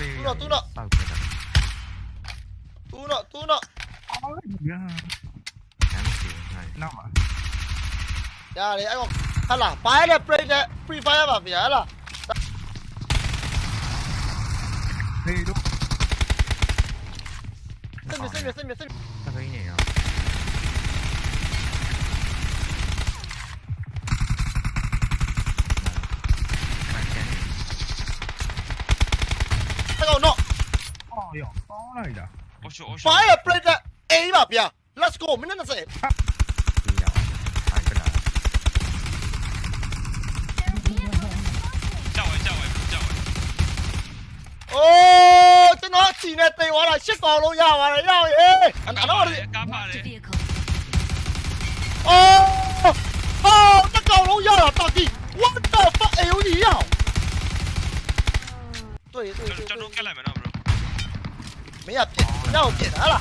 뚫어 뚫어 아, 뚫어 뚫어 nào mà dạ đấy anh còn hay là phải là play đấy free fire mà phải là đi đúng. Xin mình xin mình xin mình xin cái này à 哎呀我去我去 firebreakera 吧 let's go 没那个是哦真等啊这边飞完了先找龙虾完了要哎拿到了哦哦那高楼要了大地我的发哎呦你对对对没啊，别让我别他了，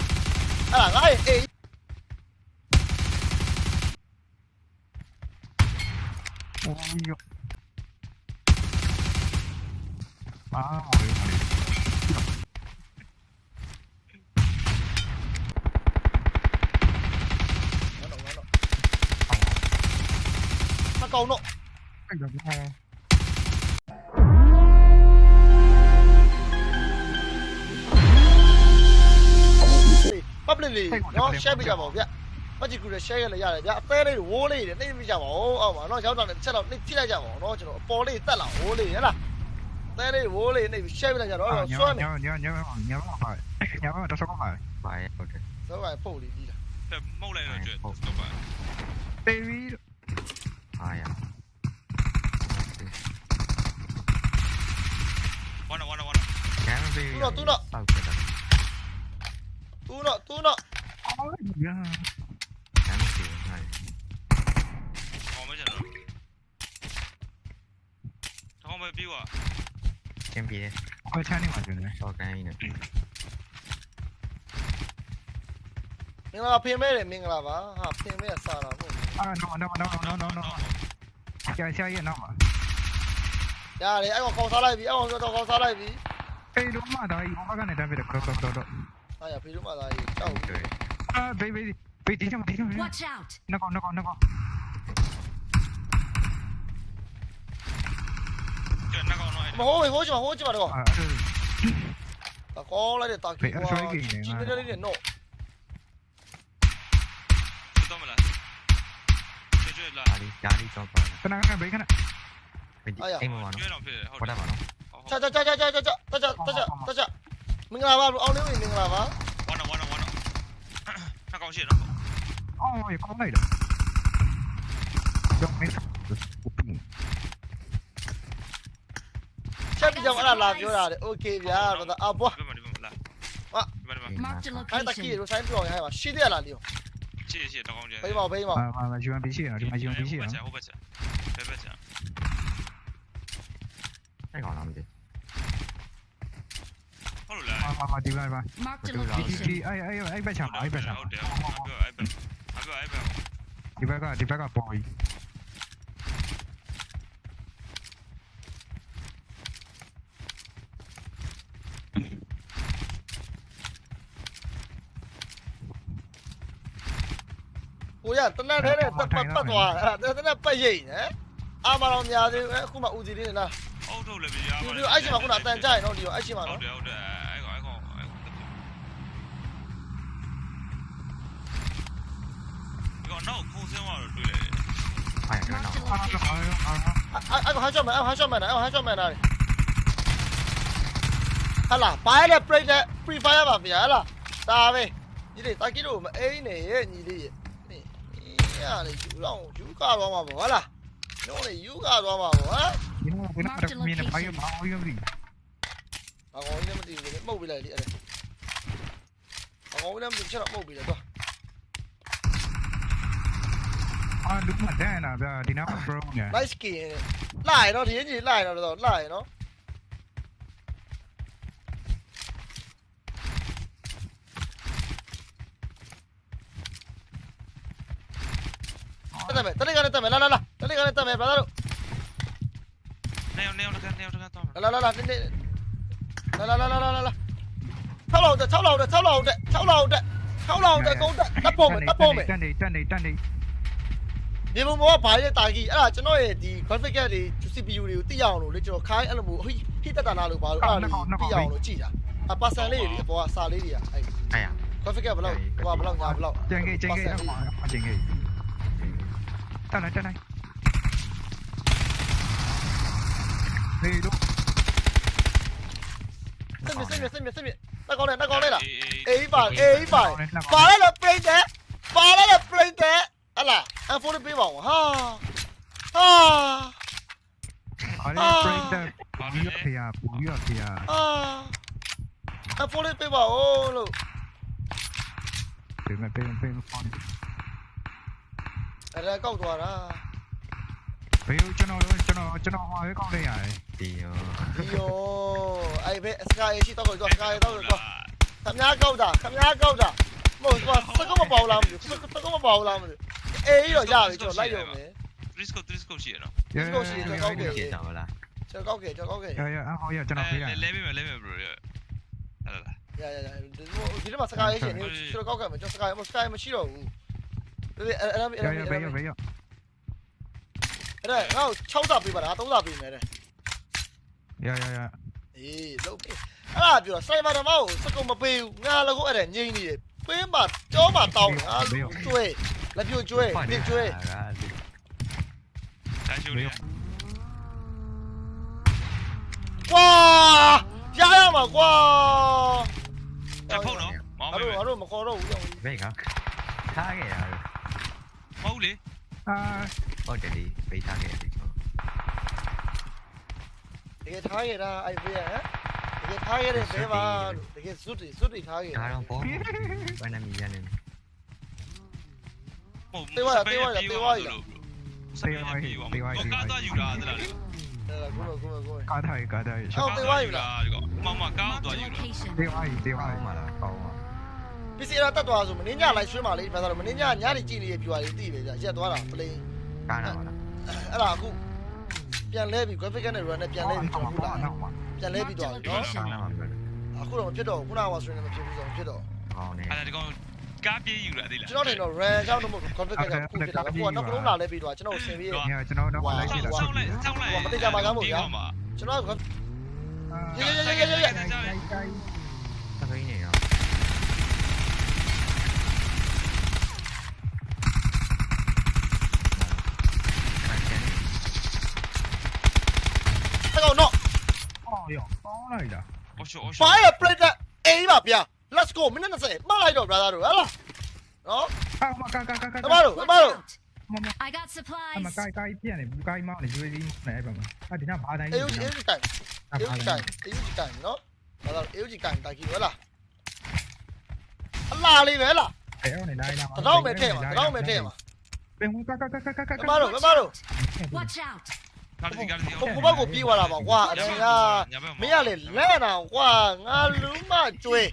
啊，哎哎。哎呦！啊，我的妈！câu nộ. Anh đừng nghe. ပြင်လေးနော် share ပေးကြပါဦးဗျမကြည့်ကူလည်း share ရလည်းရတယ်ဗျအသေးလေးဝိုးလေးနဲ့နှိပ်ပေးကြပါဦးအောက်ပါနော်ရောက်တာလည်းတစ်ချက်တော့နှိပ်ကြည့်လိုက်ကြပါဦးနော်ကျွန်တော်အပေါ်လေးတက်လာဝိုးလေးဟဲ့လားအသေးလေးဝိုးလေးနှိပ် share ပေးလိုက်ကြတော့ဆွမ်းနေညောင်းညောင်းညောင်းညောင်းပါညောင်းတော့ဆောက်ပါပါဟုတ်တယ်ဆောက်ပါပုတ်လေးကြီးတာမဟုတ်လိုက်တော့ကျွတ်ဆောက်ပါပေရီအာယာ One, one, one. Can be. Tuno, tuno. Okay. તું nó તું nó 야 잘못해 원타이 어머잖아 잠깐만 비와 캠비에 헐찬이 맞으네 저간이네 မင်္ဂလာဖင်မဲ့တယ်မင်္ဂလာပါဟာဖင်မဲ့စားတာပေါ့အာ no no no no no no ကြာရှာရဲ့နောက်မှာရတယ်အဲ့ကောင်ခေါင်းစားလိုက်ပြီအဲ့ကောင်တော့ခေါင်းစားလိုက်ပြီအေးလုံးမသားကြီးဟောကနေတမ်းပြတယ်ကတော့တော့တော့ 哎呀，飞什么来？跳舞。啊，别别别，停下嘛，停下嘛。Watch out！那个那个那个。那个那个。我我去嘛，我去嘛，那个。那哥，那里大哥，今天这里人多。里哪里找不到？看那看那，看那。哎呀！我来玩了。在在在在在在在在在。 မင်္ဂလာပါအောင်လေးဝင်မင်္ဂလာပါဝါနော်ဝါနော်ဝါနော်နှကောင်ရှိတော့အော်ရကောင်းလိုက်တာကြောက်မင်းကိုပင်းချက်ပြီးကြောင်အဲ့ဒါလာပြောတာလေโอเคဗျာတော့အဘွားဟာအဲ့တကီရိုဆိုင်ပြောရဟဲ့ပါရှိတယ်လားလေးရှိရှိတကောင်းကျဲဘေးမောဘေးမောဟာဟာ UMP ရှိရနော်ဒီမှာ UMP ရှိရနော်ဟုတ်ပါချက်ဟုတ်ပါချက်ဘယ်ဘက်ချက်အဲ့ကောင်လားမသိဘူး มามาดีไปมาดีดีไอ้ไอ้ไอ้ไปฉาบไอ้ไปฉาบดีไปก็ดีไปก็ปล่อยကိုရတနက်ထဲနဲ့ပတ်ပတ်ပတ်သွားအဲ့တနက်ပတ်ရိတ်နဲအာမတော်များသေးအခုမှဦးစီလေးနဲ့လားဟုတ်ထုတ်လေဗျာဒီလိုအဲ့ချိန်မှာခုနအတန်ကြရင်တော့ဒီလိုအဲ့ချိန်မှာနော်ဟုတ်တယ်ဟုတ်တယ် Mẹ nó nổ Anh còn hai cho mày, anh hai cho mày này, anh hai cho mày này Hả là, bài này play này, free fire mà phải là Ta về Nhìn đi, ta kỹ đủ mà ấy này, nhìn đi Nè, này chú lòng, chú ca đó mà bỏ là Nó này chú ca đó mà bỏ là Nó này này chú ca đó mà bỏ là Bà ngồi được cái mâu bị lại đi ở đây Bà ngồi lên mà tìm cho nó mâu bị lại À, đúng rồi, thế này là giờ đi nó pro nhỉ. Nice kì. Lại nó thì gì lại nó rồi, lại nó. tao làm tao Tame, tali gane tame, la la la. Tali gane tame, brother. Neo, neo, neo, neo, neo, tome. La la la, la la la la la la la. Tháo lầu rồi, tháo lầu rồi, tháo lầu rồi, tháo lầu rồi. Tháo lầu rồi, con đập bom rồi, đập bom rồi. Chân đi, chân đi, chân đi. န်တက်တပ်ပုံမယ်တပ်ပုံမယ်တက်နေတက်နေတက်နေမြေပုံပေါ်ကဘာရဲ့တာကြီးအဲ့ဒါကျွန်တော်ရဲ့ဒီ graphic card တွေ CPU တွေကိုသိအောင်လို့လေကျွန်တော်ခိုင်းအဲ့လိုမျိုးဟိဟိတက်တာနာလို့ဘာလို့အဲ့ဒါလေးသိအောင်လို့ကြည်တာအပါဆန်လေးတွေအပေါ်ကစာလေးတွေကအဲ့အဲ့ရ graphic card ဘယ်လောက်ဟိုဘယ်လောက်ညာဘယ်လောက်ကျန်ခဲ့ကျန်ခဲ့အမှအကျန်ခဲ့တက်နေတက်နေဟေးတို့စစ်မြစစ်မြစစ်မြစစ်မြတက်ကောင်းလဲတက်ကောင်းလဲလားအေးအေးအေးပါအေးပါပါလဲလို့ပြိတယ်ပါလဲလို့ပြိတယ်ဟလာအဖိုးလေးပေးပါဦးဟာဟာအားရပရိသတ်ပူ à, Ala, I'm falling people. Ha. Ha. ha, didn't bring the Puyo here, Puyo here. Ah. I'm falling people. Oh, look. Đừng lại bên bên con. Ở đây câu tòa đó. Phiêu cho nó cho nó cho nó hoa với con đây à. Tiêu. Tiêu. Ai bé Sky chỉ tao rồi rồi Sky tao rồi rồi. Thằng nhá câu đã, thằng nhá câu đã. Mà sao có mà bầu làm gì? Sao có mà bầu làm gì? တ်ကွာစကောမပေါလားမသိဘူးစကောမပေါလားမသိဘူးအေးတော့ရပြီကျွန်တော်လိုက်ရုံနဲ့ Trisco Trisco ရှိရနော်ဒီကောက်ရှိတော့ကောက်ခဲ့ကျေတောင်းလားကျွန်တော်ကောက်ခဲ့ကျွန်တော်ကောက်ခဲ့ရရအဟောရကျွန်တော်ဖေးရလဲပေးမယ်လဲပေးမယ် bro ရလာလာရရရဒီဒီမှာစကားရေးရှင်နေကျွန်တော်ကောက်ခဲ့မယ်ကျွန်တော်စကားမစကားမရှိတော့ဘူးအဲ့အဲ့အဲ့ရအဲ့ရအဲ့ဘေးရဘေးရအဲ့ဒါငါ့6စာပေးပါလား3စာပေးမယ်တဲ့ရရရအေးလုပ်ပေးအဲ့ဒါပြောစိုင်မာဓမ္မကိုစကုံမပေးဘူးငါလည်းကိုအဲ့ဒါငိမ့်နေတယ်ပင်းမှာကြောမှာတောင်းတယ်အားကျွဲ 나 비올 조해 비올 조해 다시 우리 와 야야 막와 자포로 바로 바로 막 걸어 우리 왜가 타게야 마울리 아 어제리 왜 타게 되게 타게라 아이 뭐야 되게 타게를 대박 되게 수리 수리 타게 나랑 보 왜냐면 미안해 တ်တွေစွတ်တွေထားရဒါတော့ပေါ့ဘယ်နှမီရနေဟုတ်စပယ်ပြေးသွားလို့ကားသွားယူတာတလားလေအဲ့ဒါကိုကိုကိုကားထိုင်ကားထိုင်ဒီကောင်မမကားသွားယူတာ Location. ဒေဝါကြီးဒေဝါကောကြီးင်းပါလားကောင်းပါပစ္စည်းရတတ်သွားဆိုမင်းညလိုက်ရွှေ့ပါလေဘာသာလို့မင်းညညနေကြည့်နေရပြွာလေးတိပဲကြာရက်သွားတာပလိန်ကားနာပါလားအဲ့ဒါအခုပြန်လဲပြီ graphic နဲ့ run နဲ့ပြန်လဲပြီကျွန်တော်ခုလာနောက်မှာပြန်လဲပြီးသွားပြီနော်ကားနာမှာပြောတယ်အခုတော့မဖြစ်တော့ခုနကဆိုရင်မဖြစ်ဘူးဆိုတော့ဖြစ်တော့ကောင်းနေအဲ့ဒါဒီကောင် ကားပြေးယူတာသိလား ကျွန်တော်တင်တော့ run ကြောင့်တော့မဟုတ် graphic ကခုဖြစ်တာအခုကနောက်ကလုံးလာလဲပြီးတော့ကျွန်တော်ဆင်ပြီး ညကျွန်တော်တော့လိုက်ကြည့်တာ ဆောင်းလိုက်ဆောင်းလိုက် ကျွန်တော်က တပိနေရော တကောင်တော့ အော်ရောကောင်းလိုက်တာ အော်ရှောအော်ရှော ဘာရ play တဲ့အေးပါဗျာ Let's go မင်းနဲ့20မှတ်လိုက်တော့ brother တို့ဟဲ့လားနော်အာမကကကကတမတို့တမတို့မမ I got အ supplies. မကိုင်ကိုင်ပြန်နေဘူးကိုင်မောင်းနေရွေးလေးနဲ့အဲ့ပါမအဒီနာဘာတိုင်းအေးအေးကြီးတိုင်အေးကြီးတိုင်အေးကြီးတိုင်နော်ဘာလို့အေးကြီးတိုင်တိုင်ကြီးဟဲ့လားအလားလေးပဲလားအဲ့နေလိုက်လာတတော့မဲ့ထဲမှာတတော့မဲ့ထဲမှာပင်ကကကကကကတမတို့တမတို့ Watch out. ကားစီကားစီဟိုဘက်ကိုပြေးသွားတာပါကွာအရင်ကမင်းကလေလဲတာကွာငါလူမကျွေး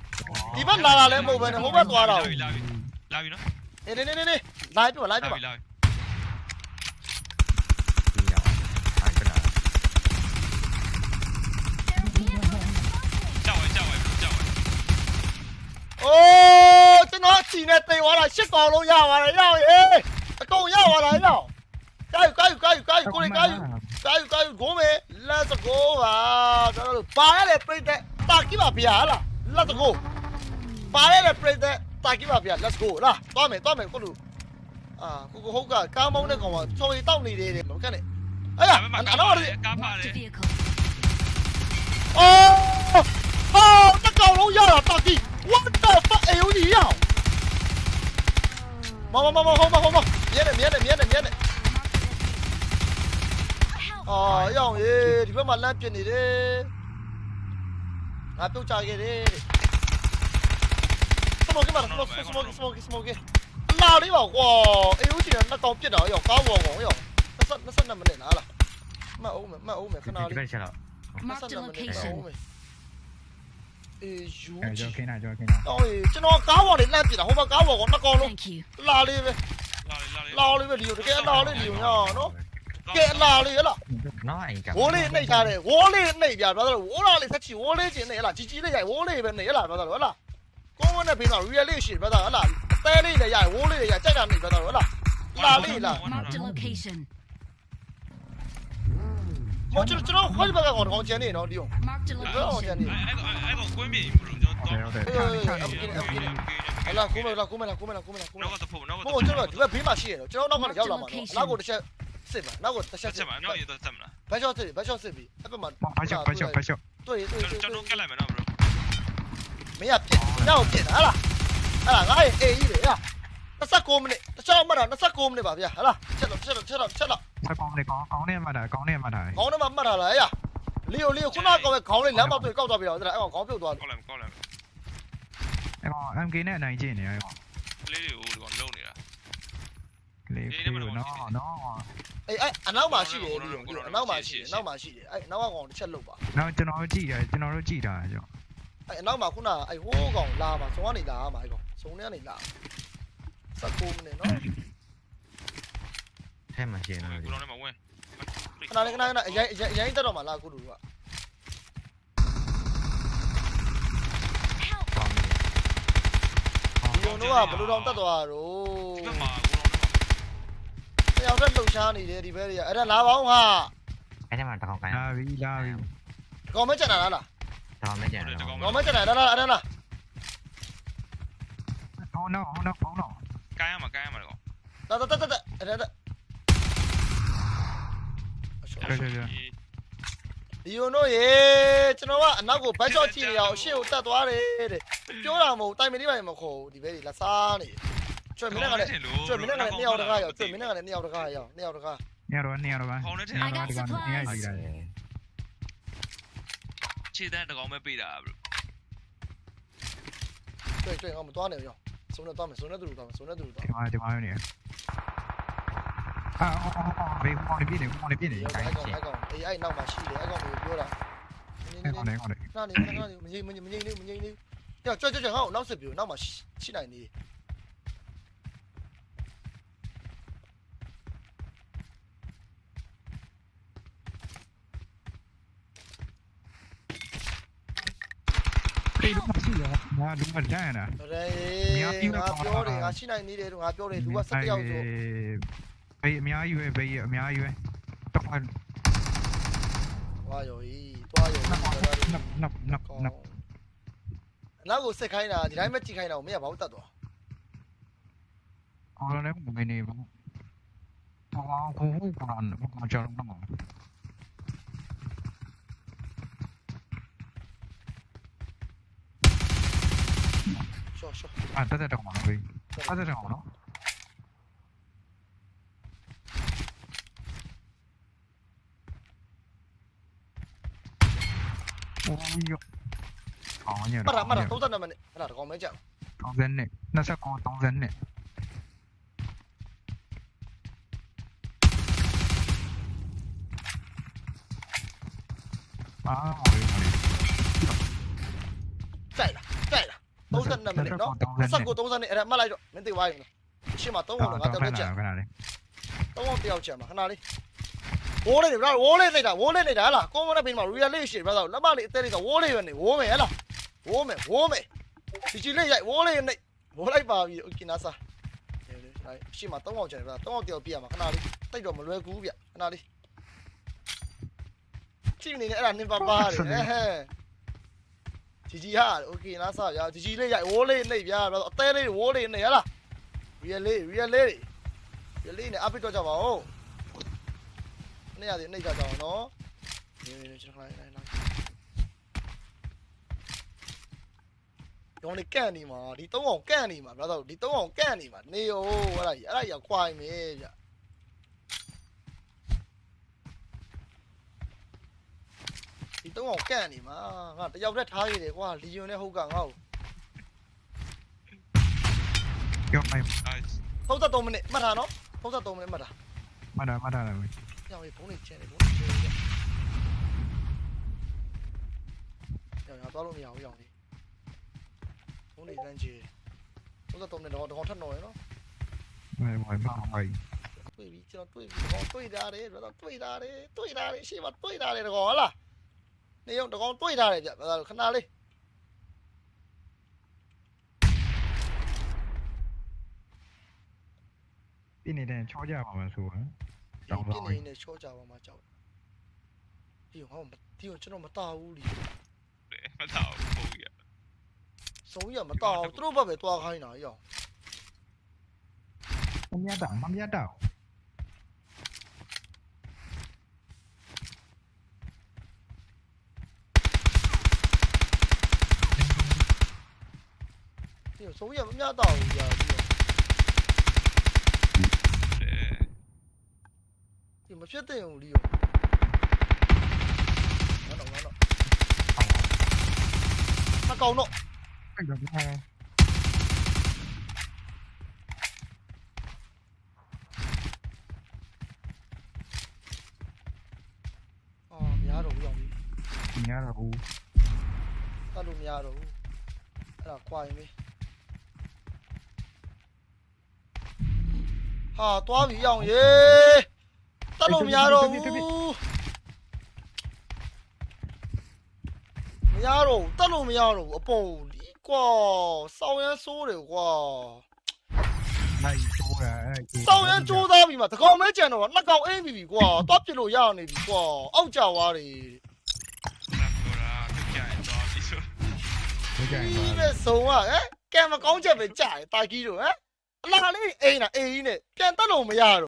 ဒီဘက်လာတာလည်းမဟုတ်ပဲနဲ့ဟိုဘက်သွားတာလာပြီလာပြီလာပြီနော်နေနေနေနေလိုက်ပြလိုက်ပြလာပြီလာပြီဒီရောအားကလာကြောက်ဝဲကြောက်ဝဲကြောက်ဝဲအိုးကျွန်တော်ချီနေတိမ်သွားတာရှစ်ကောင်လုံးရပါတယ်ရောက်ရေအကုန်ရပါလားရောက်ကာယူကာယူကာယူကာယူကိုလေကာယူကာယူကာယူဂိုးမေ let's go ပါကျွန်တော်တို့ပါရတဲ့ပြိတဲ့တာကိပါဗျာဟလား let's go pare le play de ta ki ba bia let's go. La to mày, to mày ko đủ, à cô cô hốt cả cao mông đấy còn mà cho đi tao này đi để cái này. Ấy à anh nó đi. cá phà đi ô ô nó cầu lỗ ra là tao đi what the fuck yếu gì à mau mau mau mau không mau không mau. Miết này miết này miết này miết này. À, yêu gì thì phải mà lên chuyện gì đi à tôi chào cái đi smoke mà smoke smoke smoke smoke smoke lao đi bảo wow yếu chỉ nó tóm chết ở có cao wow wow dọc nó sân nó sân là mình để nó là mà ôm mà ôm mày cái nào đi nó sân là mình để nó ôm mày Ôi, cho nào cho cái nào. Ôi, cho nó cáo vào đến làm chỉ là không bao cáo vào con nó con luôn. Lao đi về. Lao đi về liều cái lao đi liều nhỏ nó. Kệ lao đi là. Nó ảnh cả. Vô lên này cha này, vô lên này giờ bao giờ vô lên thì chỉ vô lên chỉ này là chỉ chỉ này vô lên bên này là bao giờ đó là. 那片老远里许不到，了，北的呀下，屋的呀，这里不到，好了，南里了。我这这老快的吧，我我讲呢，我利用。不要讲呢。哎哎哎！我关闭，不能叫当。没有，没有。好了，关门了，关门了，关门了，关门了，关门了。哪个都付，哪个都付。不这个这个兵马戏，这个老慢的，叫老。哪个的下，是吧？哪个的下是吧？哪个的下是吧？白笑死，白笑死逼，不满。白笑，白笑，白笑。对对对对。 မလာကိုမလာကိုမလာကိုမလာကိုမလာနောက်ကတဖို့နောက်ကဘို့ကျွန်တော်ဒီဘက်ဘေးမှာရှိရတော့ကျွန်တော်နောက်ကရောက်လာမှာနော်နောက်ကိုတစ်ချက်စစ်ပါနောက်ကိုတစ်ချက်ချက်စစ်မှာနောက်ရတော့တက်မလားဘတ်ရှော့စစ်ဘတ်ရှော့စစ်ပြီအဲ့ဘက်မှာဘာရှော့ဘာရှော့ဘာရှော့တွေ့တွေ့တွေ့ကျွန်တော်ကက်လိုက်မယ်နော် bro မင်းကပြစ်ညောက်ပြစ်တာဟလားဟလားငါရဲ့အေးကြီးလေဟာ29မိနစ်တခြားမှတ်တာ29မိနစ်ပါဗျာဟလားချက်တော့ချက်တော့ချက်တော့ချက်တော့စကောင်းနေကောင်းကောင်းနေမှတာကောင်းနေမှတာခေါင်းထဲမှာမှတ်ထားလားဟဲ့လီယိုလီယိုခုနကောင်ပဲခေါင်းလေးလမ်းပေါက်တွေ့ကောက်သွားပြီတော့အဲ့ကောင်ခေါင်းပြုတ်သွားတယ်ကောက်လိုက်ကောက်လိုက်အဲ့ကောင် MK နဲ့အနိုင်ကျင့်နေရကောင်လေးတွေကိုဒီကောင်လုံနေတာလေးပြေနော်နော်အေးအဲ့အနောက်မှာရှိတယ်လီယိုအနောက်မှာရှိတယ်အနောက်မှာရှိတယ်အဲ့အနောက်ကကောင်တစ်ချက်လုတ်ပါနောက်ကျွန်တော်ကြည့်ရကျွန်တော်တို့ကြည့်တာကြောင့် အဲ့အနောက်မှာခုနအဲ့ဟိုးကောင်လာမှာစုံကနေလာမှာအဲ့ကောင်စုံထဲကနေလာ19မိနစ်နော်ထဲမှာရှင်းနေကိုတယ်လုံးထဲမှာဝင်ခဏလေးခဏခဏအရင်အရင်တက်တော့မှာလားကုတူက Help! ကောင်းနေဒီယိုတို့ကဘယ်လိုတောင်တက်သွားတာတော့ဒီဘက်မှာကိုလုံးထဲမှာတယောက်တည်းလှုပ်ရှားနေတယ်ဒီဘက်တွေကအဲ့ဒါလာပေါင်းဟာအဲ့ထဲမှာတကောင်ကိုင်းလာပြီလာပြီကောင်မကျန်တာလားလား တော်မကျန်တော့ကောင်မကျန်တာလားလားအဲ့ဒါလားဟောနော်ဟောနော်ဟောနော်ကိုင်းရမှာကိုင်းရမှာကောင်တက်တက်တက်တက်အဲ့ဒါအရှောဒီယိုနိုရေကျွန်တော်ကအနောက်ကိုဘတ်ချော့ကြည့်နေအောင်အရှေ့ကိုတက်သွားတယ်တဲ့ပြောတာမဟုတ်တိုင်မီလေးပါမခေါ်ဘူးဒီဘဲကြီးလက်စားနေကျွတ်မင်းနဲ့ကလည်းကျွတ်မင်းနဲ့ကလည်းနှစ်ယောက်တကားရောက်ကျွတ်မင်းနဲ့ကလည်းနှစ်ယောက်တကားရောက်နှစ်ယောက်တကားညတော့ညတော့ပါခေါင်းနဲ့ထင် I got supplies. ခြေတန်းတကောင်ပဲပေးတာ bro တွေ့တွေ့အောင်မသွားနဲ့ရောစုံနဲ့သွားမယ်စုံနဲ့တူတူသွားမယ်စုံနဲ့တူတူသွားဒီမှာဒီမှာနေအာအော်အော်ဘေးပေါ်နေပြနေပေါ်နေပြနေရောအဲ့ကောင်အဲ့ကောင်အေးအဲ့နောက်မှာရှိတယ်အဲ့ကောင်ကိုပြောတာနင်းနအဲ့င်းကောင်လေးကောင်လေးနားနေနားနေမငိမ့်မငိမ့်မငိမ့်နေမငိမ့်နေကြောက်ကြောက်ကြောက်ဟောနောက်ဆက်ပြနောက်မှာရှိနိုင်နေ ပြေးလို့မရှိရငါလူမတန်းတာရေငါပြောတယ်ငါရှိနိုင်နေတယ်ငါပြောတယ်လူက17ယောက်ဆိုဘေးအများကြီးပဲဘေးအများကြီးပဲတော့နပ်သွားရောဤသွားရောနပ်နပ်နပ်နပ်နပ်နောက်ကိုစစ်ခိုင်းတာဒီတိုင်းပဲကြည့်ခိုင်းတာကိုမင်းကဘာလို့တတ်သွားအော်လည်းမနေဘူးဟောကိုဟိုကောင်ကောင်ကြောက်တော့ 안 따지라고 막 왜? 따지라고 너? 오이요. 아니야. 말아 말아 동산 나만 말아 그거 뭐지? 동산네. 나사 거 동산네. 아, 머리 머리. 짜이다, 짜이다. 32မိနစ်နော်29 30နဲ့အဲ့ဒါမှတ်လိုက်တော့မင်းသိသွားရင်ရှင်းမှာ3ဟုတ်တော့ငါတက်တက်ကြ ခဏလေး 3ဟုတ်တယောက်ချက်မှာခဏလေးဝိုးလေးဗျာဝိုးလေးနေတာဝိုးလေးနေတာဟလားကွန်မနဲ့ပင်းမှာ real လေးရှိဗျာလက်မလေးအသေးလေးကဝိုးလေးပဲနေဝိုးမယ်ဟလားဝိုးမယ်ဝိုးမယ်ဒီချီလေးရိုက်ဝိုးလေးနေဝိုးလိုက်ပါပြီโอเคနာစာရှင်းမှာ3ဟုတ်ချက်ဗျာ3ဟုတ်တယောက်ပြရမှာခဏလေးတိတ်တော့မလွယ်ကူဗျခဏလေးကြည့်နေနေအဲ့ဒါနင်ပါပါတယ်ဟဲ့ ဂျီဂျီဟာโอเคနာစာဗျာဂျီဂျီလေးရိုက်ဝိုးလေးနေဗျာအသေးလေးဝိုးလေးနေဟလား real လေး real လေး real လေးနဲ့အပိတော့ကြပါဦးနေ့ရတယ်နေ့ကြကြအောင်နော်နေနေကျွန်တော်လိုက်လိုက်လိုက်ရောင်းနေကန့်နေမှာဒီသုံးအောင်ကန့်နေမှာဗျာတော့ဒီသုံးအောင်ကန့်နေမှာနေရောအဲ့ဒါကြီးအဲ့ဒါကြီးခွိုင်းမယ်ဗျ ဒီသုံးအောင်ကန့်နေမှာငါတယောက်တည်းထားရည်တယ်ကွာလီယွန်နဲ့ဟုတ်ကငါ့ကို ကြောက်လိုက် 33မိနစ်မှတ်ထားနော်33မိနစ်မှတ်ထား မနာမနာလည်း ရောင်းရေးဖုန်းလေးချဲတယ်ဖုန်းလေးချဲတယ်ရောင်းရတော့လို့မရဘူးရောင်းလေးဖုန်းလေးတန်းချဲ33မိနစ်တော့တော့ထပ်တော့ရနော် ဝယ်ဝယ်မအောင်ပါ တွေ့ပြီကျွန်တော်တွေ့ပြီတကောင်တွေ့ထားတယ်ဗျာတွေ့ထားတယ်တွေ့ ထားတယ်ရှေ့မှာတွေ့ထားတယ်တကောင်ဟုတ်လားနေရုံတကောင်တွေ့ထားတယ်ဗျဗျာခဏလေးပြင်းနေတဲ့ချောကြပါမှဆိုရင်ဒီပြင်းနေနေချောကြပါမှာကြောက်ဒီဟောဒီကျွန်တော်မတာဘူးလीမတော့ဘူးရဆုံးရမတာဘူးသူတို့ဘက်ပဲတွားခိုင်းတာရောမမြတ်တာမမြတ်တာ số giờ vẫn nhớ tàu giờ thì mà chết thì điều nó động nó động. Nó cầu nộ. Anh đừng nghe. Nhà đủ rồi nhà đủ ta đủ nhà đủ là quay mấy ဟာတွားပြီရောင်ရေတတ်လို့မရတော့ဘူးမရတော့ဘူးတတ်လို့မရတော့ဘူးအပေါ်ဒီကွာစောင်းရမ်းဆိုးတယ်ကွာ နိုင်ချိုးတာအဲ့ စောင်းရမ်းကြိုးသားပြီမှာတကောင်မဲကြံတော့နှစ်ကောင်အင်းပြီပြီကွာတွားပြစ်လို့ရနေပြီကွာအောက်ကြွားတယ် နာကိုရာကြိုက်တော့ဒီဆို ဒီကြိုင် ဒီ ပါ မဲ့ဆုံးอ่ะဟမ်ကံမကောင်းချက်ပဲကြာတယ်တာကြီးတို့ဟမ် အလားလေးအိမ်တာအိမ်ကြီးနဲ့ပြန်တက်လို့မရတော့